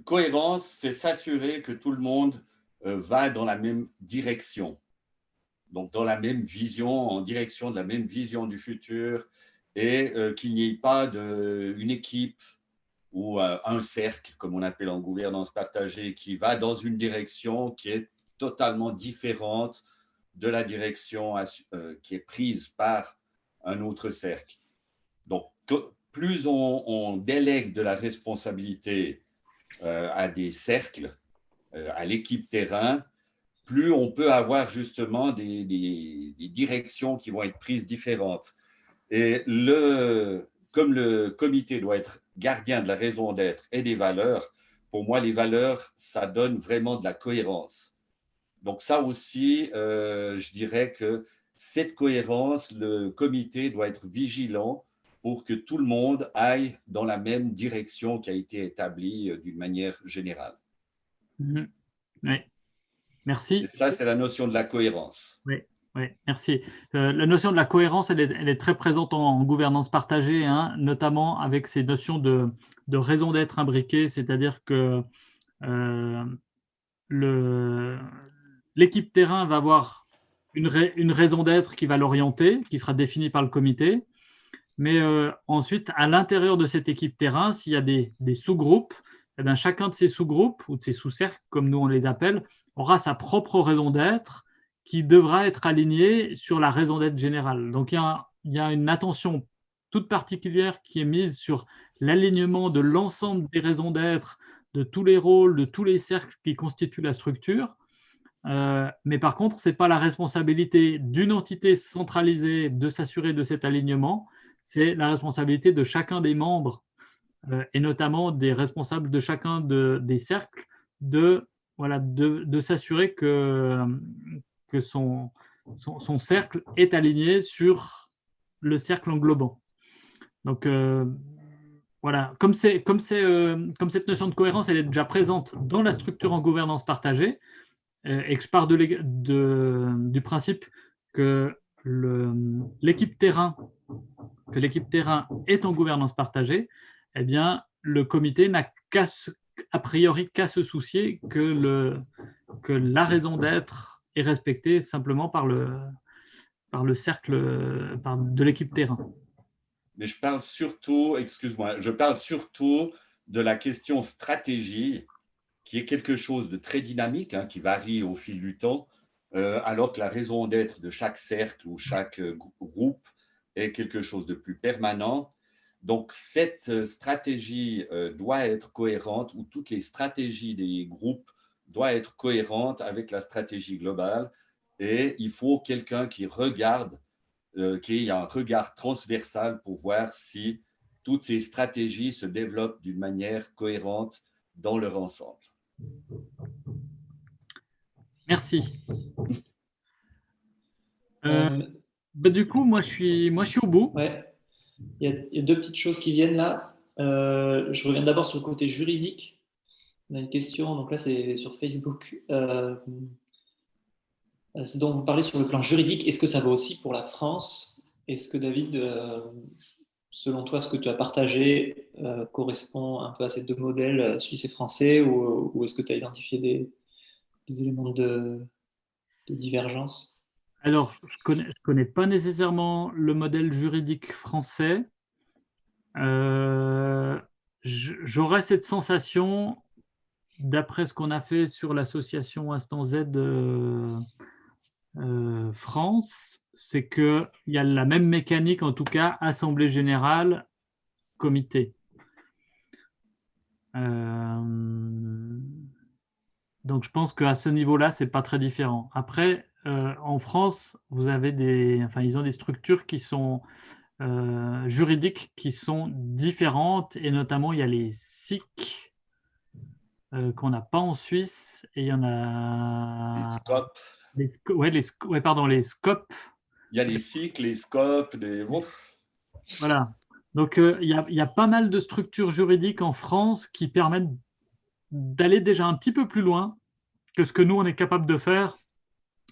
Cohérence, c'est s'assurer que tout le monde va dans la même direction. Donc, dans la même vision, en direction de la même vision du futur et qu'il n'y ait pas une équipe ou un cercle, comme on appelle en gouvernance partagée, qui va dans une direction qui est totalement différente de la direction euh, qui est prise par un autre cercle. Donc, plus on, délègue de la responsabilité euh, à des cercles, euh, à l'équipe terrain, plus on peut avoir justement des, directions qui vont être prises différentes. Et le, comme le comité doit être gardien de la raison d'être et des valeurs, pour moi, les valeurs, ça donne vraiment de la cohérence. Donc ça aussi, euh, je dirais que cette cohérence, le comité doit être vigilant pour que tout le monde aille dans la même direction qui a été établie euh, d'une manière générale. Mhm. Oui, merci. ça, c'est la notion de la cohérence. Oui, oui merci. Euh, la notion de la cohérence, elle est, très présente en, gouvernance partagée, hein, notamment avec ces notions de, raison d'être imbriquées, c'est-à-dire que le, l'équipe terrain va avoir une, raison d'être qui va l'orienter, qui sera définie par le comité. Mais euh, ensuite, à l'intérieur de cette équipe terrain, s'il y a des, sous-groupes, eh bien, chacun de ces sous-groupes ou de ces sous-cercles, comme nous on les appelle, aura sa propre raison d'être qui devra être alignée sur la raison d'être générale. Donc, il y, a, une attention toute particulière qui est mise sur l'alignement de l'ensemble des raisons d'être, de tous les rôles, de tous les cercles qui constituent la structure, euh, mais par contre, ce n'est pas la responsabilité d'une entité centralisée de s'assurer de cet alignement, c'est la responsabilité de chacun des membres euh, et notamment des responsables de chacun des cercles de, voilà, de, s'assurer que, que son, son, cercle est aligné sur le cercle englobant. Donc, euh, voilà, comme, comme, comme cette notion de cohérence, elle est déjà présente dans la structure en gouvernance partagée, euh, et que je pars de, du principe que l'équipe terrain, que terrain est en gouvernance partagée, eh bien, le comité n'a a priori qu'à se soucier que, le, que la raison d'être est respectée simplement par le, par le cercle de l'équipe terrain. Mais je parle surtout, excuse-moi, je parle surtout de la question stratégie qui est quelque chose de très dynamique, hein, qui varie au fil du temps, euh, alors que la raison d'être de chaque cercle ou chaque euh, groupe est quelque chose de plus permanent. Donc, cette euh, stratégie doit être cohérente, ou toutes les stratégies des groupes doivent être cohérentes avec la stratégie globale. Et il faut quelqu'un qui regarde, qui ait un regard transversal pour voir si toutes ces stratégies se développent d'une manière cohérente dans leur ensemble. Merci. Euh, euh, bah, du coup, moi je, suis, moi, je suis au bout. Ouais. Il, y a, deux petites choses qui viennent là. Euh, je reviens d'abord sur le côté juridique. On a une question, donc là c'est sur Facebook. c'est dont vous parlez sur le plan juridique. Est-ce que ça vaut aussi pour la France? Est-ce que David, selon toi, ce que tu as partagé euh, correspond un peu à ces deux modèles euh, suisse et français ou, est-ce que tu as identifié des, éléments de, divergence? Alors, je ne connais, pas nécessairement le modèle juridique français. Euh, j'aurais cette sensation, d'après ce qu'on a fait sur l'association Instant Z France, c'est qu'il y a la même mécanique, en tout cas, Assemblée générale, comité. Euh, donc, je pense qu'à ce niveau-là, ce n'est pas très différent. Après, euh, en France, vous avez des, enfin, ils ont des structures qui sont euh, juridiques qui sont différentes, et notamment il y a les SIC euh, qu'on n'a pas en Suisse, et il y en a... Les scopes. Les, ouais, les, ouais, pardon, les scopes. Il y a les SIC, les scopes, les... Voilà. Donc, il, y a, il, y a, pas mal de structures juridiques en France qui permettent d'aller déjà un petit peu plus loin que ce que nous, on est capable de faire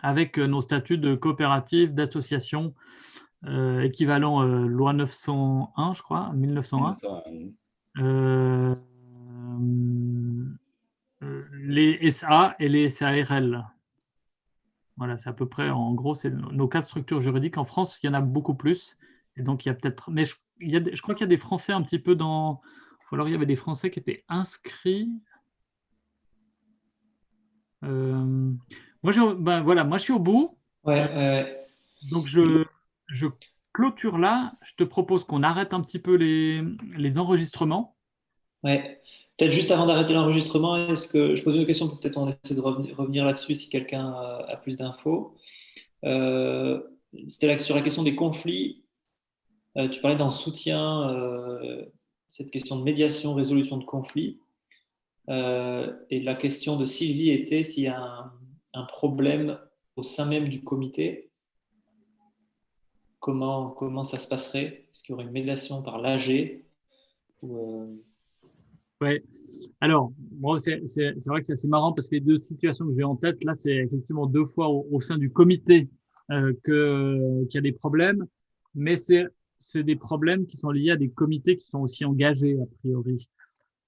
avec nos statuts de coopérative, d'association, euh, équivalent euh, loi 901, je crois, 1901. 1901. Euh, les SA et les SARL. Voilà, c'est à peu près, en gros, c'est nos quatre structures juridiques. En France, il y en a beaucoup plus. Et donc, il y a peut-être... Mais je, il y a, je crois qu'il y a des Français un petit peu dans... Alors, il y avait des Français qui étaient inscrits. Euh, moi, je, ben, voilà, moi, je suis au bout. Ouais, euh, donc, je, je clôture là. Je te propose qu'on arrête un petit peu les, les enregistrements. Ouais. Peut-être juste avant d'arrêter l'enregistrement, est-ce que je pose une question peut-être on essaie de revenir, là-dessus si quelqu'un a, plus d'infos. Euh, C'était sur la question des conflits. Euh, tu parlais d'un soutien, euh, cette question de médiation, résolution de conflits. Euh, et la question de Sylvie était s'il y a un, un problème au sein même du comité comment, comment ça se passerait? Est-ce qu'il y aurait une médiation par l'AG euh... Oui, alors, bon, c'est vrai que c'est assez marrant parce que les deux situations que j'ai en tête, là, c'est effectivement deux fois au, au sein du comité euh, qu'il y a des problèmes, mais c'est des problèmes qui sont liés à des comités qui sont aussi engagés, a priori,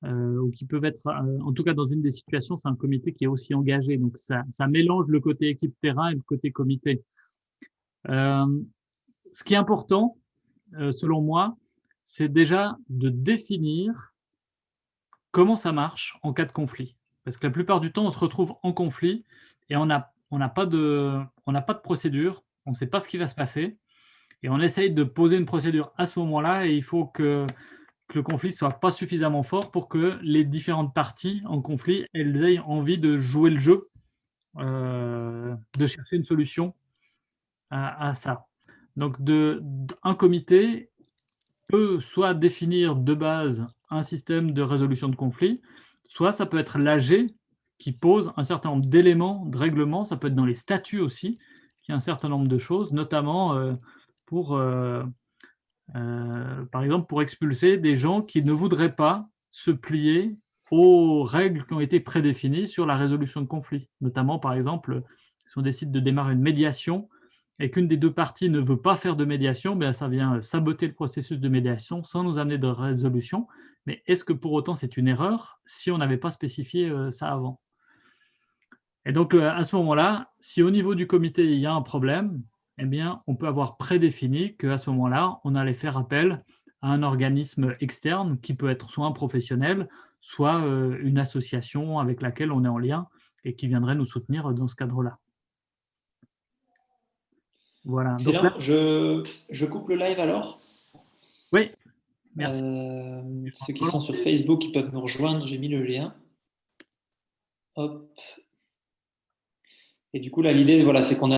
euh, ou qui peuvent être, euh, en tout cas dans une des situations, c'est un comité qui est aussi engagé. Donc, ça, ça mélange le côté équipe terrain et le côté comité. Euh, ce qui est important, euh, selon moi, c'est déjà de définir comment ça marche en cas de conflit. Parce que la plupart du temps, on se retrouve en conflit et on n'a on pas, de, on pas de procédure, on ne sait pas ce qui va se passer, et on essaye de poser une procédure à ce moment-là, et il faut que, que le conflit soit pas suffisamment fort pour que les différentes parties en conflit, elles aient envie de jouer le jeu, euh, de chercher une solution à, ça. Donc, de, un comité peut soit définir de base un système de résolution de conflit, soit ça peut être l'AG qui pose un certain nombre d'éléments, de règlements, ça peut être dans les statuts aussi, qui a un certain nombre de choses, notamment euh, pour, euh, euh, par exemple, pour expulser des gens qui ne voudraient pas se plier aux règles qui ont été prédéfinies sur la résolution de conflit. Notamment, par exemple, si on décide de démarrer une médiation, et qu'une des deux parties ne veut pas faire de médiation, bien, ça vient saboter le processus de médiation sans nous amener de résolution. Mais est-ce que pour autant c'est une erreur si on n'avait pas spécifié euh, ça avant? Et donc euh, à ce moment-là, si au niveau du comité il y a un problème, eh bien, on peut avoir prédéfini qu'à ce moment-là, on allait faire appel à un organisme externe qui peut être soit un professionnel, soit une association avec laquelle on est en lien et qui viendrait nous soutenir dans ce cadre-là. Voilà. Donc je, je, coupe le live alors? Oui, merci. Euh, ceux qui sont sur Facebook, ils peuvent me rejoindre, j'ai mis le lien. Hop. Et du coup, là, l'idée, voilà, c'est qu'on a